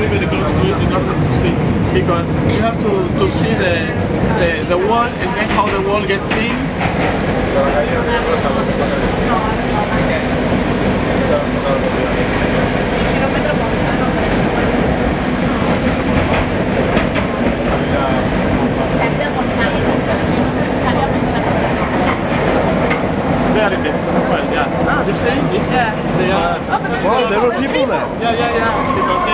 be very close to it in order to see because you have to, to see the, the, the wall and then how the wall gets seen. There it is. Well, yeah. Ah, You see? It's, yeah. they are, Oh, well, there were people there. yeah, yeah, yeah. Because